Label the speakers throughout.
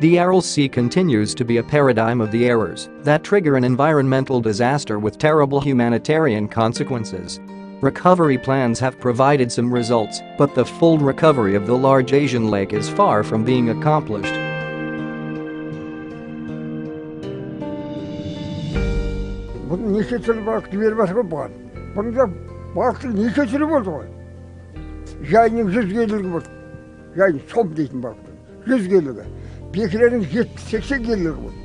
Speaker 1: The Aral Sea continues to be a paradigm of the errors that trigger an environmental disaster with terrible humanitarian consequences. Recovery plans have provided some results, but the full recovery of the large Asian lake is far from being accomplished.
Speaker 2: Неше түрлі балықты беріп жатыр ғой бұған бұның да балықтың неше түрі болды ғой жайының жүз келілігі болды жайын сом дейтін балықтың жүз келілігі бекіренің жетпіс сексен келілігі болды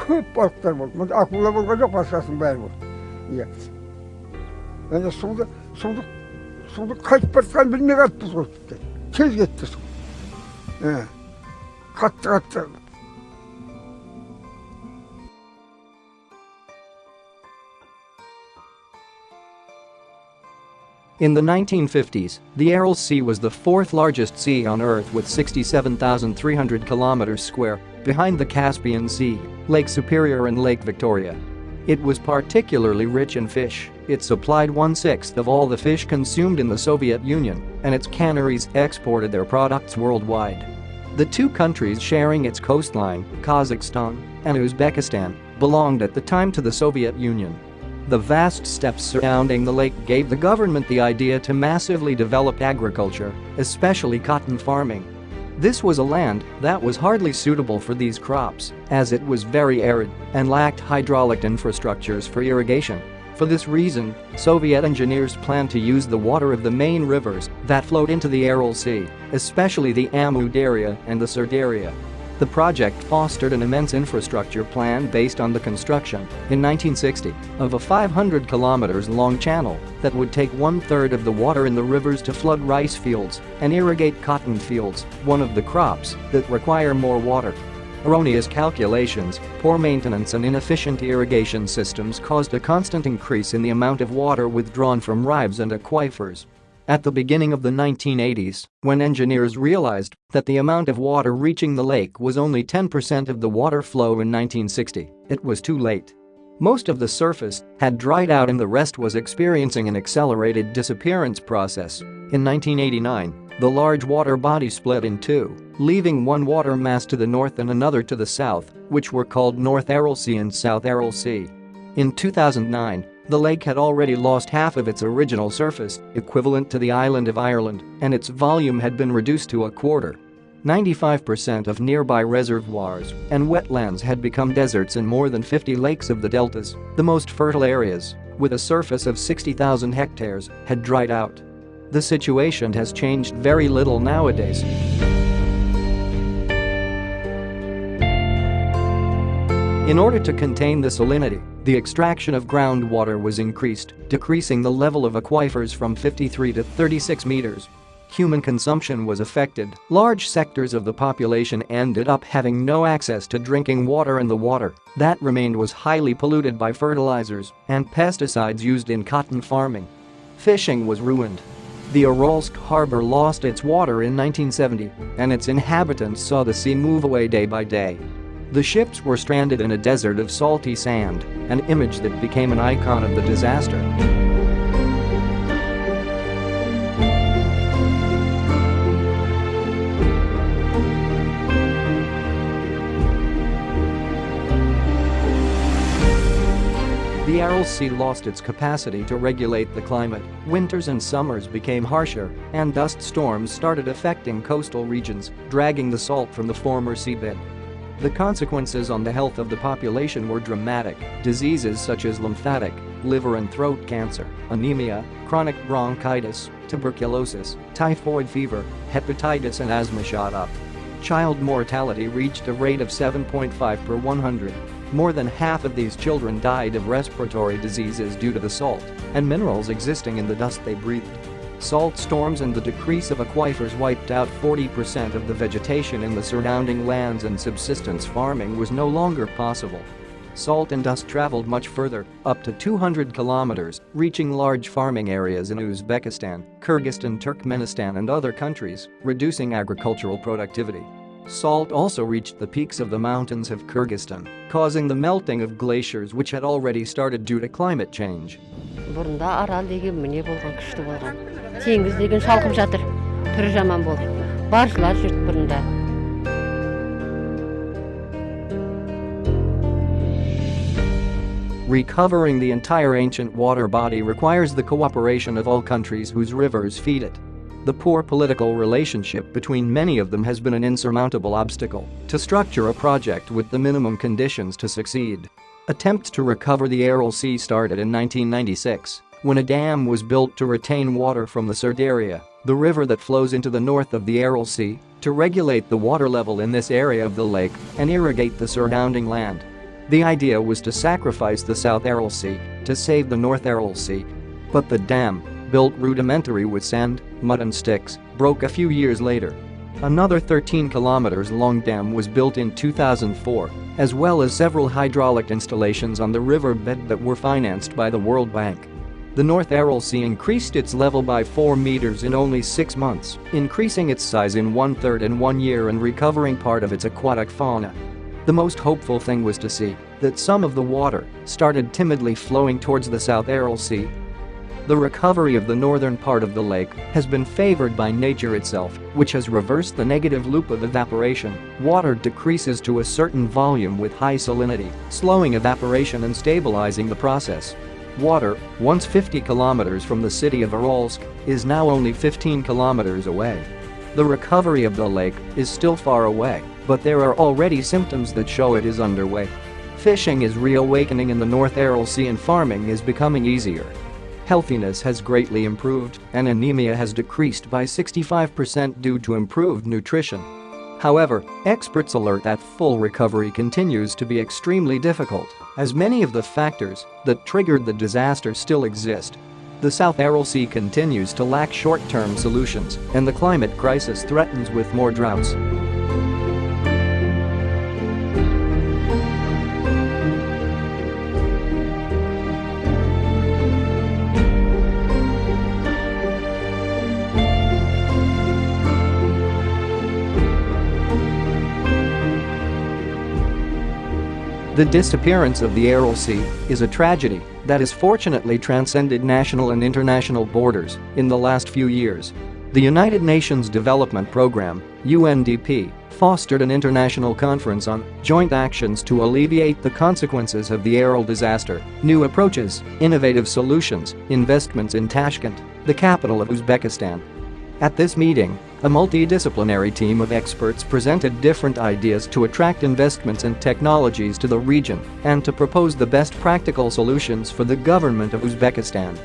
Speaker 2: көп балықтар болды мына акула болған жоқ басқасының бәрі болды иә ана суды суды суды қайтып бара жатқанын білмей қалыппыз ғой тез кетті су қатты қатты
Speaker 1: In the 1950s, the Aral Sea was the fourth largest sea on Earth with 67,300 kilometers square, behind the Caspian Sea, Lake Superior and Lake Victoria. It was particularly rich in fish, it supplied one-sixth of all the fish consumed in the Soviet Union, and its canneries exported their products worldwide. The two countries sharing its coastline, Kazakhstan and Uzbekistan, belonged at the time to the Soviet Union. The vast steppes surrounding the lake gave the government the idea to massively develop agriculture, especially cotton farming. This was a land that was hardly suitable for these crops, as it was very arid and lacked hydraulic infrastructures for irrigation. For this reason, Soviet engineers planned to use the water of the main rivers that flowed into the Aral Sea, especially the Amu Darya and the Syr Darya. The project fostered an immense infrastructure plan based on the construction, in 1960, of a 500 kilometers long channel that would take one-third of the water in the rivers to flood rice fields and irrigate cotton fields, one of the crops that require more water. Erroneous calculations, poor maintenance and inefficient irrigation systems caused a constant increase in the amount of water withdrawn from rives and aquifers. At the beginning of the 1980s, when engineers realized that the amount of water reaching the lake was only 10% of the water flow in 1960, it was too late. Most of the surface had dried out and the rest was experiencing an accelerated disappearance process. In 1989, the large water body split in two, leaving one water mass to the north and another to the south, which were called North Aral Sea and South Aral Sea. In 2009, the lake had already lost half of its original surface, equivalent to the island of Ireland, and its volume had been reduced to a quarter. 95% of nearby reservoirs and wetlands had become deserts and more than 50 lakes of the deltas, the most fertile areas, with a surface of 60,000 hectares, had dried out. The situation has changed very little nowadays. In order to contain the salinity, the extraction of groundwater was increased, decreasing the level of aquifers from 53 to 36 meters. Human consumption was affected, large sectors of the population ended up having no access to drinking water and the water that remained was highly polluted by fertilizers and pesticides used in cotton farming. Fishing was ruined. The Aralsk harbor lost its water in 1970 and its inhabitants saw the sea move away day by day. The ships were stranded in a desert of salty sand, an image that became an icon of the disaster. The Aral Sea lost its capacity to regulate the climate, winters and summers became harsher, and dust storms started affecting coastal regions, dragging the salt from the former seabed. The consequences on the health of the population were dramatic, diseases such as lymphatic, liver and throat cancer, anemia, chronic bronchitis, tuberculosis, typhoid fever, hepatitis and asthma shot up. Child mortality reached a rate of 7.5 per 100. More than half of these children died of respiratory diseases due to the salt and minerals existing in the dust they breathed. Salt storms and the decrease of aquifers wiped out 40% of the vegetation in the surrounding lands and subsistence farming was no longer possible. Salt and dust traveled much further, up to 200 kilometers, reaching large farming areas in Uzbekistan, Kyrgyzstan Turkmenistan and other countries, reducing agricultural productivity. Salt also reached the peaks of the mountains of Kyrgyzstan, causing the melting of glaciers which had already started due to climate change
Speaker 3: бұрында арал деген міне болған күшті болған теңіз деген шалқып жатыр түрі жаман болды баржылар жүрді бұрында
Speaker 1: Recovering the entire ancient water body requires the cooperation of all countries whose rivers feed it. The poor political relationship between many of them has been an insurmountable obstacle to structure a project with the minimum conditions to succeed. Attempts to recover the Aral Sea started in 1996 when a dam was built to retain water from the Syr Darya, the river that flows into the north of the Aral Sea, to regulate the water level in this area of the lake and irrigate the surrounding land. The idea was to sacrifice the South Aral Sea to save the North Aral Sea. But the dam, built rudimentary with sand, mud and sticks, broke a few years later. Another 13 kilometers long dam was built in 2004, as well as several hydraulic installations on the riverbed that were financed by the World Bank. The North Aral Sea increased its level by 4 meters in only 6 months, increasing its size in one-third in one year and recovering part of its aquatic fauna. The most hopeful thing was to see that some of the water started timidly flowing towards the South Aral Sea. The recovery of the northern part of the lake has been favored by nature itself, which has reversed the negative loop of evaporation. Water decreases to a certain volume with high salinity, slowing evaporation and stabilizing the process. Water, once 50 kilometers from the city of Aralsk, is now only 15 kilometers away. The recovery of the lake is still far away, but there are already symptoms that show it is underway. Fishing is reawakening in the North Aral Sea and farming is becoming easier. Healthiness has greatly improved and anemia has decreased by 65% due to improved nutrition. However, experts alert that full recovery continues to be extremely difficult, as many of the factors that triggered the disaster still exist. The South Aral Sea continues to lack short-term solutions, and the climate crisis threatens with more droughts. The disappearance of the Aral Sea is a tragedy that has fortunately transcended national and international borders in the last few years. The United Nations Development Programme, UNDP, fostered an international conference on joint actions to alleviate the consequences of the Aral disaster, new approaches, innovative solutions, investments in Tashkent, the capital of Uzbekistan, at this meeting, a multidisciplinary team of experts presented different ideas to attract investments and technologies to the region and to propose the best practical solutions for the government of Uzbekistan.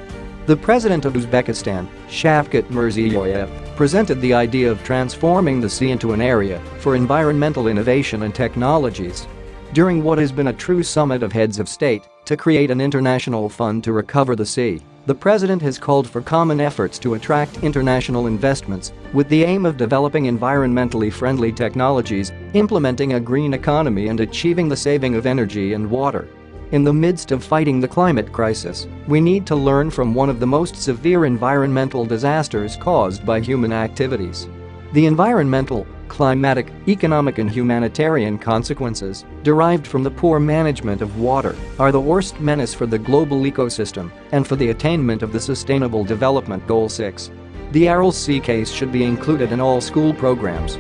Speaker 1: The president of Uzbekistan, Shavkat Mirziyoyev, presented the idea of transforming the sea into an area for environmental innovation and technologies. During what has been a true summit of heads of state to create an international fund to recover the sea, the president has called for common efforts to attract international investments with the aim of developing environmentally friendly technologies, implementing a green economy and achieving the saving of energy and water. In the midst of fighting the climate crisis, we need to learn from one of the most severe environmental disasters caused by human activities. The environmental, climatic, economic and humanitarian consequences derived from the poor management of water are the worst menace for the global ecosystem and for the attainment of the Sustainable Development Goal 6. The Aral Sea case should be included in all school programs